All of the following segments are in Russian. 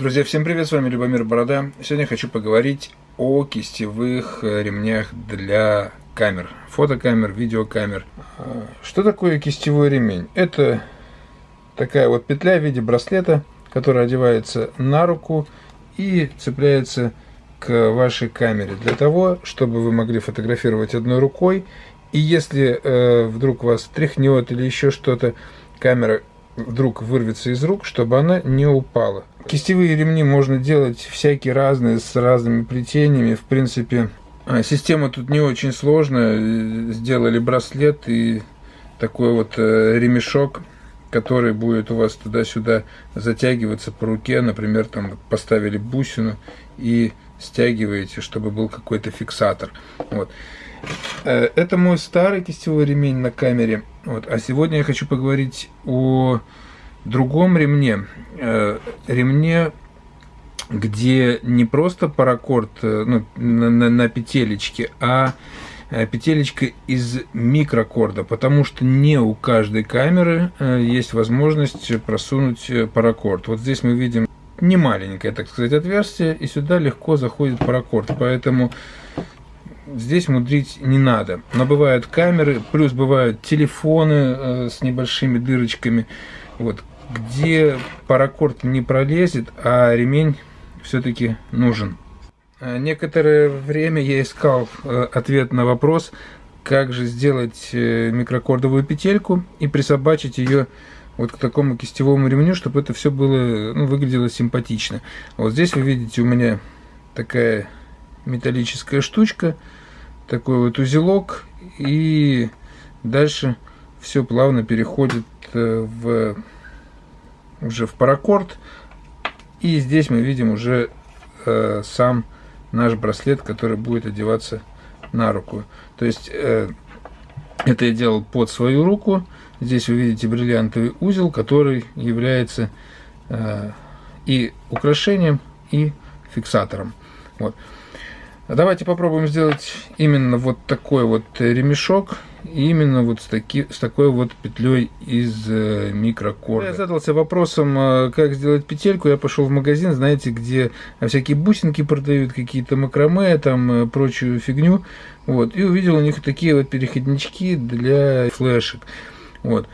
Друзья, всем привет, с вами Любомир Борода. Сегодня хочу поговорить о кистевых э, ремнях для камер, фотокамер, видеокамер. А, что такое кистевой ремень? Это такая вот петля в виде браслета, которая одевается на руку и цепляется к вашей камере для того, чтобы вы могли фотографировать одной рукой. И если э, вдруг вас тряхнет или еще что-то, камера вдруг вырвется из рук, чтобы она не упала. Кистевые ремни можно делать всякие разные, с разными плетениями. В принципе, а, система тут не очень сложная. Сделали браслет и такой вот э, ремешок, который будет у вас туда-сюда затягиваться по руке. Например, там поставили бусину и стягиваете, чтобы был какой-то фиксатор. Вот. Э, это мой старый кистевой ремень на камере. Вот. А сегодня я хочу поговорить о другом ремне. Э, ремне, где не просто паракорд э, ну, на, на, на петелечке, а петелечка из микрокорда, потому что не у каждой камеры есть возможность просунуть паракорд. Вот здесь мы видим не маленькое, так сказать, отверстие, и сюда легко заходит паракорд. Поэтому здесь мудрить не надо. Но бывают камеры, плюс бывают телефоны э, с небольшими дырочками, вот, где паракорд не пролезет, а ремень все-таки нужен. Э, некоторое время я искал э, ответ на вопрос, как же сделать микрокордовую петельку и присобачить ее вот к такому кистевому ремню, чтобы это все было, ну, выглядело симпатично. Вот здесь вы видите у меня такая металлическая штучка, такой вот узелок, и дальше все плавно переходит э, в уже в паракорд. И здесь мы видим уже э, сам наш браслет, который будет одеваться на руку. То есть э, это я делал под свою руку. Здесь вы видите бриллиантовый узел, который является э, и украшением, и фиксатором. Вот. Давайте попробуем сделать именно вот такой вот ремешок, именно вот с, таки, с такой вот петлей из э, микрокорда. Я задался вопросом, э, как сделать петельку. Я пошел в магазин, знаете, где всякие бусинки продают, какие-то макраме, там э, прочую фигню. Вот, и увидел у них такие вот переходнички для флешек. Вот.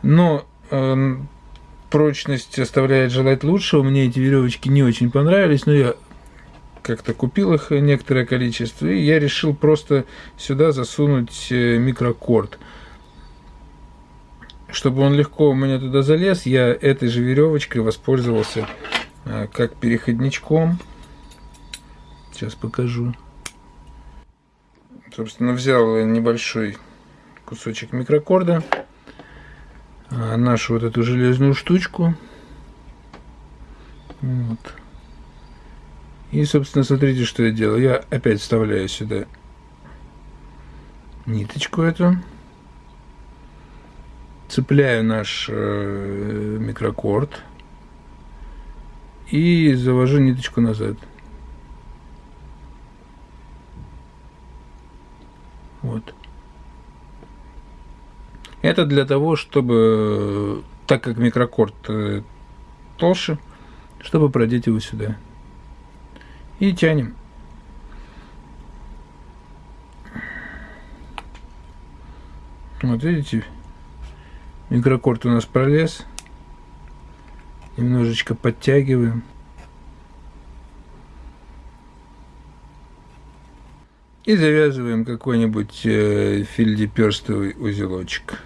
Но э, прочность оставляет желать лучшего. Мне эти веревочки не очень понравились, но я как-то купил их некоторое количество, и я решил просто сюда засунуть э, микрокорд. Чтобы он легко у меня туда залез, я этой же веревочкой воспользовался э, как переходничком. Сейчас покажу. Собственно, взял небольшой кусочек микрокорда, а, нашу вот эту железную штучку. Вот. И, собственно, смотрите, что я делаю. Я опять вставляю сюда ниточку эту. Цепляю наш э, микрокорд. И завожу ниточку назад. Вот. Это для того, чтобы, так как микрокорд э, толще, чтобы продеть его сюда и тянем. Вот видите, микрокорд у нас пролез. Немножечко подтягиваем. И завязываем какой-нибудь э, фильдеперстовый узелочек.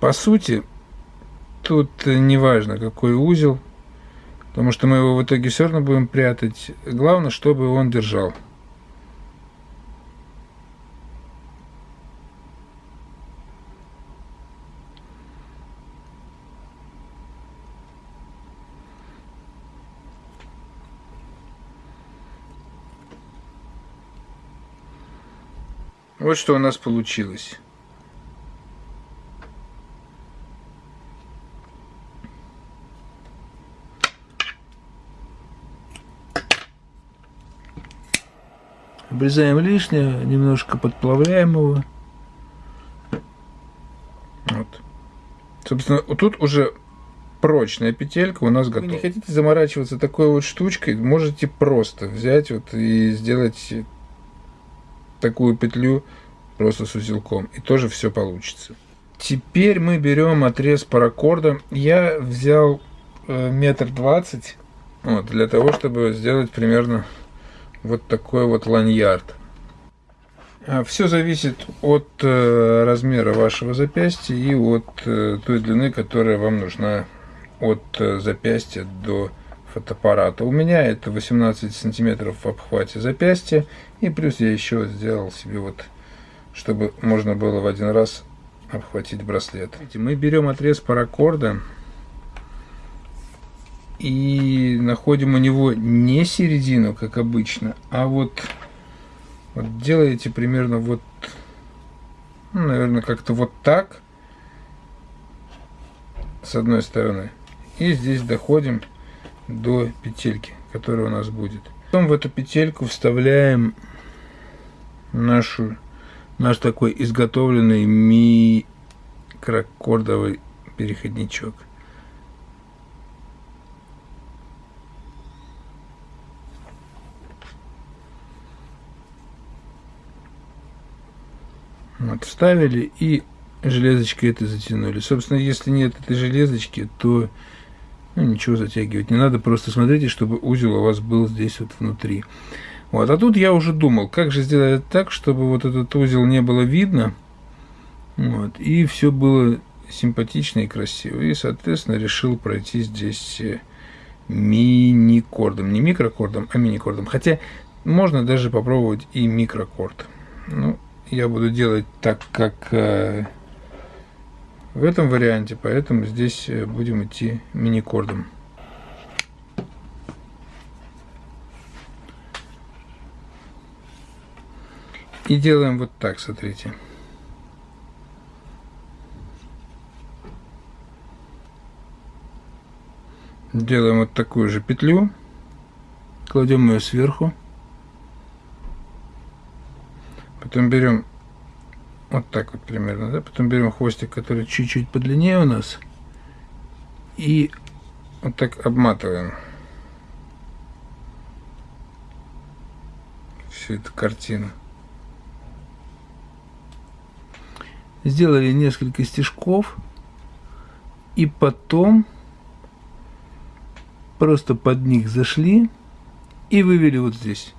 По сути, тут не важно, какой узел, потому что мы его в итоге все равно будем прятать. Главное, чтобы он держал. Вот что у нас получилось. Обрезаем лишнее, немножко подплавляем его. Вот. Собственно, тут уже прочная петелька у нас готова. Вы не хотите заморачиваться такой вот штучкой, можете просто взять вот и сделать такую петлю просто с узелком. И тоже все получится. Теперь мы берем отрез паракорда. Я взял э, метр двадцать вот, для того, чтобы сделать примерно вот такой вот ланьярд. А Все зависит от э, размера вашего запястья и от э, той длины, которая вам нужна от э, запястья до фотоаппарата. У меня это 18 сантиметров в обхвате запястья. И плюс я еще сделал себе вот, чтобы можно было в один раз обхватить браслет. Мы берем отрез паракорда и находим у него не середину, как обычно, а вот вот делаете примерно вот, ну, наверное, как-то вот так, с одной стороны. И здесь доходим до петельки, которая у нас будет. Потом в эту петельку вставляем нашу, наш такой изготовленный микрокордовый переходничок. Вот, вставили и железочкой это затянули. Собственно, если нет этой железочки, то ну, ничего затягивать не надо. Просто смотрите, чтобы узел у вас был здесь вот внутри. Вот, а тут я уже думал, как же сделать так, чтобы вот этот узел не было видно. Вот, и все было симпатично и красиво. И, соответственно, решил пройти здесь э, мини-кордом. Не микрокордом, а мини-кордом. Хотя можно даже попробовать и микрокорд. Ну, я буду делать так, как э, в этом варианте, поэтому здесь э, будем идти мини-кордом. И делаем вот так, смотрите. Делаем вот такую же петлю, кладем ее сверху. Потом берем вот так вот примерно, да? Потом берем хвостик, который чуть-чуть подлиннее у нас. И вот так обматываем. Всю эту картину. Сделали несколько стежков. И потом просто под них зашли и вывели вот здесь.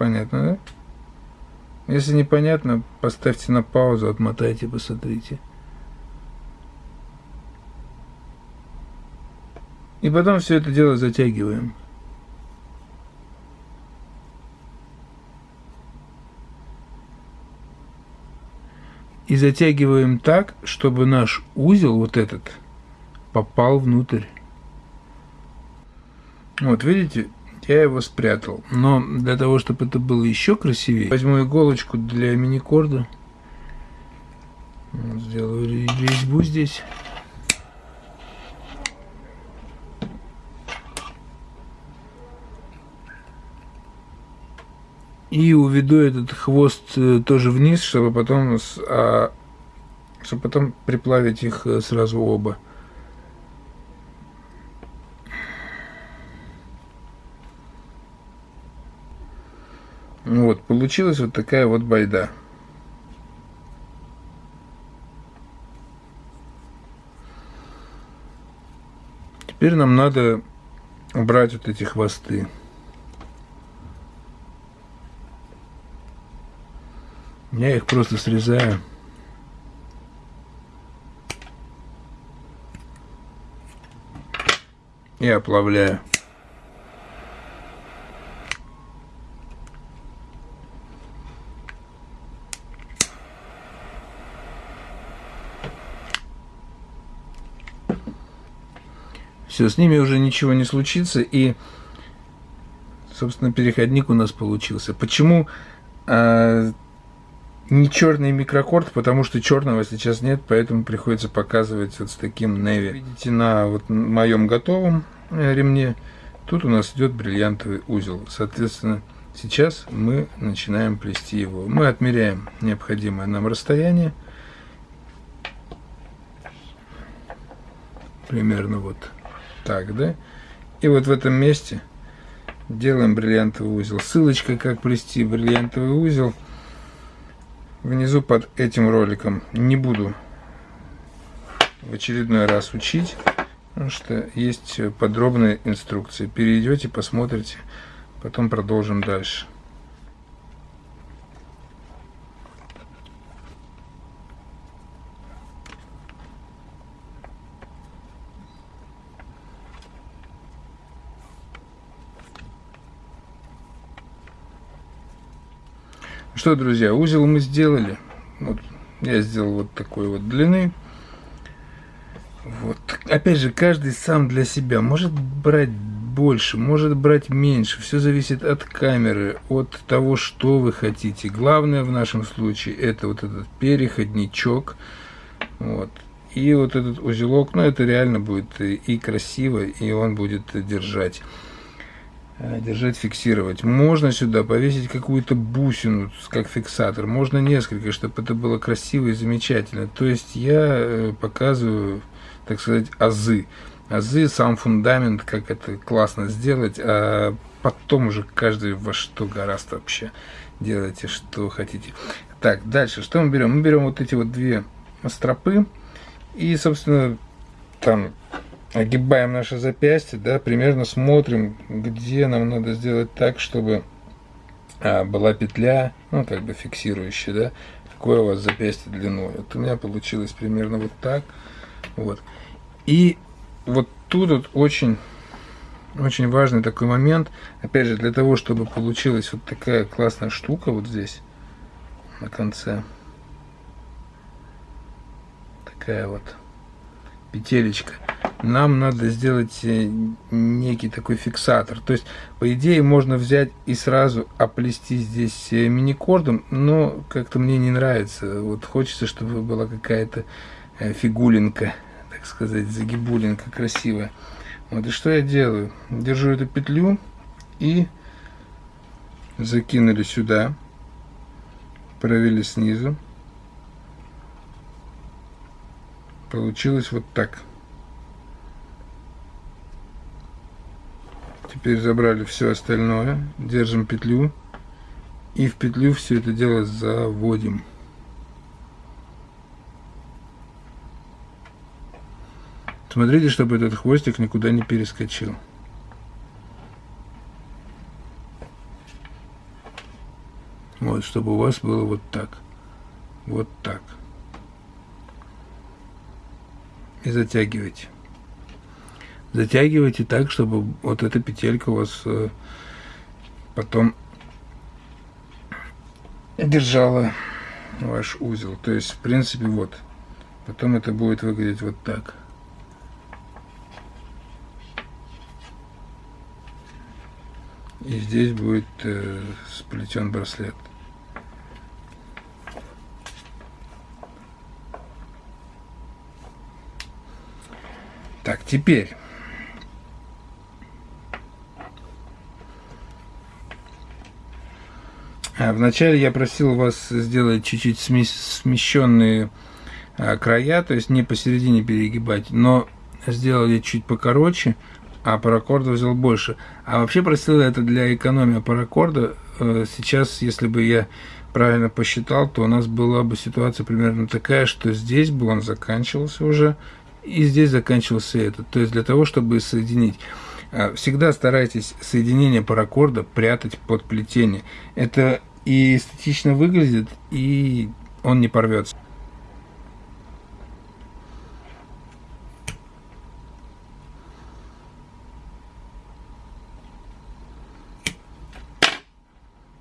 Понятно, да? Если непонятно, поставьте на паузу, отмотайте, посмотрите. И потом все это дело затягиваем. И затягиваем так, чтобы наш узел, вот этот, попал внутрь. Вот, видите, я его спрятал. Но для того, чтобы это было еще красивее, возьму иголочку для мини-корда. Сделаю резьбу здесь. И уведу этот хвост э, тоже вниз, чтобы потом, а, чтобы потом приплавить их э, сразу оба. Вот, получилась вот такая вот байда. Теперь нам надо убрать вот эти хвосты. Я их просто срезаю. И оплавляю. Все, с ними уже ничего не случится, и, собственно, переходник у нас получился. Почему э, не черный микрокорд? Потому что черного сейчас нет, поэтому приходится показывать вот с таким неви. Видите, на вот моем готовом э, ремне тут у нас идет бриллиантовый узел. Соответственно, Сейчас мы начинаем плести его. Мы отмеряем необходимое нам расстояние. Примерно вот так, да? И вот в этом месте делаем бриллиантовый узел. Ссылочка, как плести бриллиантовый узел, внизу под этим роликом. Не буду в очередной раз учить, потому что есть подробные инструкции. Перейдете, посмотрите, потом продолжим дальше. Что, друзья, узел мы сделали. Вот, я сделал вот такой вот длины. Вот. Опять же, каждый сам для себя может брать больше, может брать меньше. Все зависит от камеры, от того, что вы хотите. Главное в нашем случае это вот этот переходничок. Вот. И вот этот узелок, ну это реально будет и красиво, и он будет держать. Э, держать, фиксировать. Можно сюда повесить какую-то бусину, как фиксатор. Можно несколько, чтобы это было красиво и замечательно. То есть я э, показываю, так сказать, азы. Азы, сам фундамент, как это классно сделать, а потом уже каждый во что гораздо вообще делайте, что хотите. Так, дальше, что мы берем? Мы берем вот эти вот две стропы и, собственно, там огибаем наше запястье, да, примерно смотрим, где нам надо сделать так, чтобы а, была петля, ну, как бы фиксирующая, да, какое у вас запястье длиной. Вот у меня получилось примерно вот так, вот. И вот тут вот очень, очень важный такой момент, опять же, для того, чтобы получилась вот такая классная штука вот здесь, на конце, такая вот петелечка, нам надо сделать э, некий такой фиксатор. То есть, по идее, можно взять и сразу оплести здесь э, мини-кордом, но как-то мне не нравится. Вот хочется, чтобы была какая-то э, фигулинка, так сказать, загибулинка красивая. Вот и что я делаю? Держу эту петлю и закинули сюда, провели снизу. Получилось вот так. Теперь забрали все остальное, держим петлю и в петлю все это дело заводим. Смотрите, чтобы этот хвостик никуда не перескочил. Вот, чтобы у вас было вот так. Вот так. И затягивайте затягивайте так, чтобы вот эта петелька у вас э, потом держала ваш узел. То есть, в принципе, вот. Потом это будет выглядеть вот так. И здесь будет э, сплетен браслет. Так, теперь вначале я просил вас сделать чуть-чуть смещенные а, края, то есть не посередине перегибать, но сделал я чуть покороче, а паракорда взял больше. А вообще просил это для экономии паракорда. Э, сейчас, если бы я правильно посчитал, то у нас была бы ситуация примерно такая, что здесь бы он заканчивался уже, и здесь заканчивался этот. То есть для того, чтобы соединить. А, всегда старайтесь соединение паракорда прятать под плетение. Это и эстетично выглядит, и он не порвется.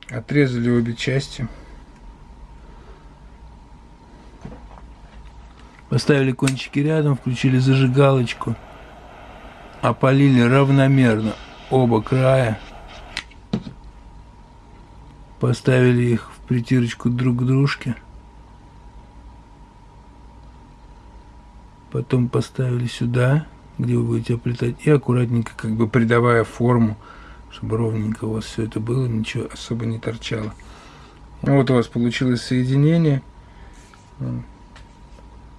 Отрезали обе части. Поставили кончики рядом, включили зажигалочку, опалили равномерно оба края. Поставили их в притирочку друг к дружке. Потом поставили сюда, где вы будете оплетать, и аккуратненько, как бы придавая форму чтобы ровненько у вас все это было, ничего особо не торчало. Вот у вас получилось соединение.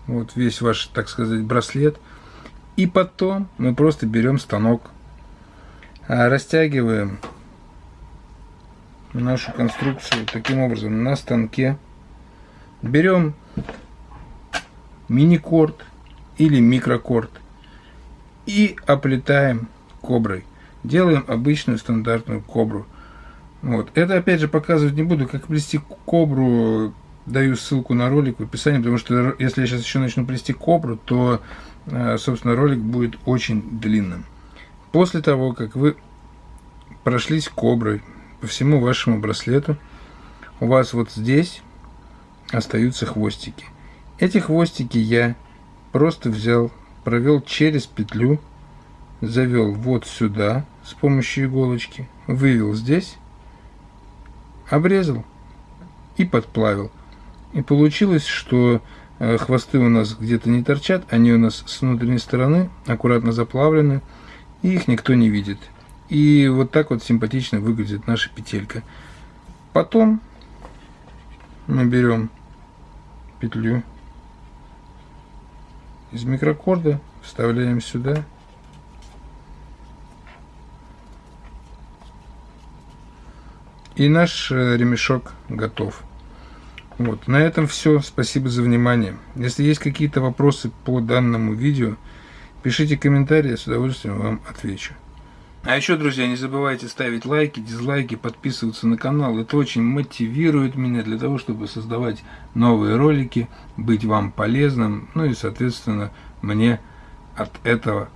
Вот весь ваш, так сказать, браслет. И потом мы просто берем станок, а, растягиваем нашу конструкцию таким образом на станке. Берем мини-корд или микрокорд и оплетаем коброй. Делаем обычную стандартную кобру. Вот. Это опять же показывать не буду, как плести кобру. Даю ссылку на ролик в описании, потому что если я сейчас еще начну плести кобру, то, э, собственно, ролик будет очень длинным. После того, как вы прошлись коброй по всему вашему браслету, у вас вот здесь остаются хвостики. Эти хвостики я просто взял, провел через петлю, завел вот сюда с помощью иголочки, вывел здесь, обрезал и подплавил. И получилось, что э, хвосты у нас где-то не торчат, они у нас с внутренней стороны аккуратно заплавлены, и их никто не видит. И вот так вот симпатично выглядит наша петелька. Потом мы берем петлю из микрокорда, вставляем сюда. И наш э, ремешок готов. Вот, на этом все. Спасибо за внимание. Если есть какие-то вопросы по данному видео, пишите комментарии, я с удовольствием вам отвечу. А еще, друзья, не забывайте ставить лайки, дизлайки, подписываться на канал. Это очень мотивирует меня для того, чтобы создавать новые ролики, быть вам полезным. Ну и, соответственно, мне от этого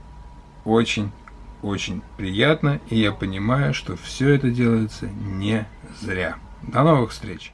очень-очень приятно. И я понимаю, что все это делается не зря. До новых встреч!